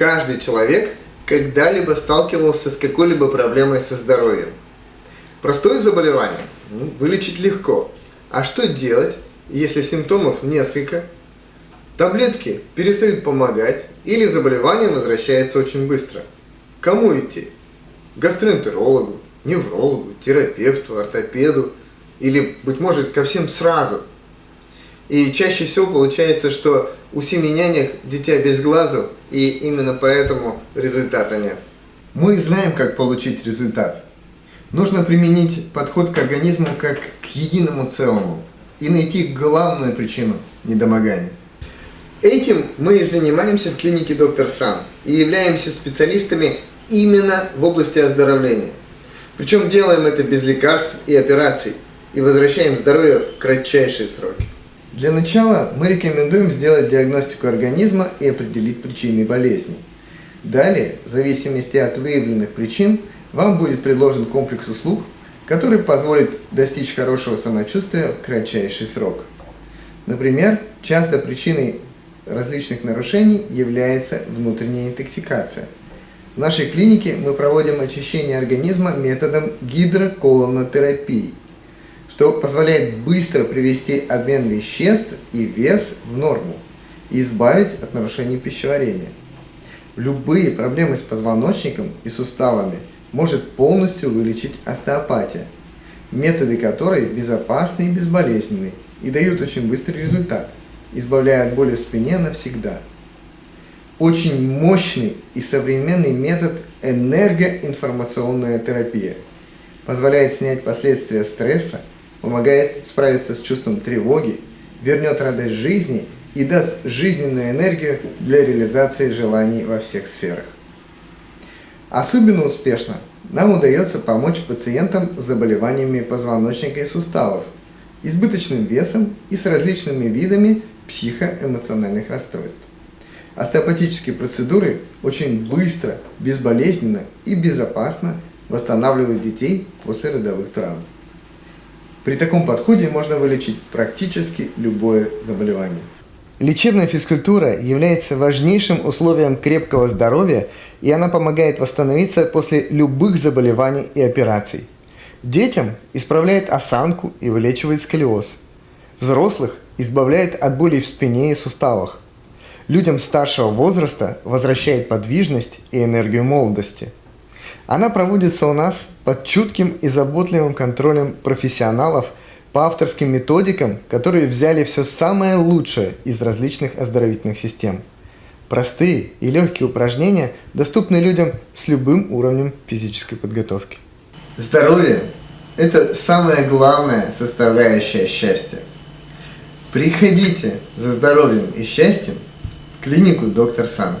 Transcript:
Каждый человек когда-либо сталкивался с какой-либо проблемой со здоровьем. Простое заболевание ну, вылечить легко. А что делать, если симптомов несколько? Таблетки перестают помогать или заболевание возвращается очень быстро. Кому идти? Гастроэнтерологу, неврологу, терапевту, ортопеду или, быть может, ко всем сразу. И чаще всего получается, что у семи нянек дитя без глазу, и именно поэтому результата нет. Мы знаем, как получить результат. Нужно применить подход к организму как к единому целому и найти главную причину недомогания. Этим мы и занимаемся в клинике Доктор Сан и являемся специалистами именно в области оздоровления. Причем делаем это без лекарств и операций и возвращаем здоровье в кратчайшие сроки. Для начала мы рекомендуем сделать диагностику организма и определить причины болезни. Далее, в зависимости от выявленных причин, вам будет предложен комплекс услуг, который позволит достичь хорошего самочувствия в кратчайший срок. Например, часто причиной различных нарушений является внутренняя интоксикация. В нашей клинике мы проводим очищение организма методом гидроколонотерапии, что позволяет быстро привести обмен веществ и вес в норму и избавить от нарушений пищеварения. Любые проблемы с позвоночником и суставами может полностью вылечить остеопатия, методы которой безопасны и безболезненны и дают очень быстрый результат – избавляя от боли в спине навсегда. Очень мощный и современный метод энергоинформационная терапия. Позволяет снять последствия стресса, помогает справиться с чувством тревоги, вернет радость жизни и даст жизненную энергию для реализации желаний во всех сферах. Особенно успешно нам удается помочь пациентам с заболеваниями позвоночника и суставов, избыточным весом и с различными видами психоэмоциональных расстройств. Остеопатические процедуры очень быстро, безболезненно и безопасно восстанавливают детей после родовых травм. При таком подходе можно вылечить практически любое заболевание. Лечебная физкультура является важнейшим условием крепкого здоровья, и она помогает восстановиться после любых заболеваний и операций. Детям исправляет осанку и вылечивает сколиоз. Взрослых избавляет от болей в спине и суставах. Людям старшего возраста возвращает подвижность и энергию молодости. Она проводится у нас под чутким и заботливым контролем профессионалов по авторским методикам, которые взяли все самое лучшее из различных оздоровительных систем. Простые и легкие упражнения доступны людям с любым уровнем физической подготовки. Здоровье – это самая главная составляющая счастья. Приходите за здоровьем и счастьем в клинику доктор Сан.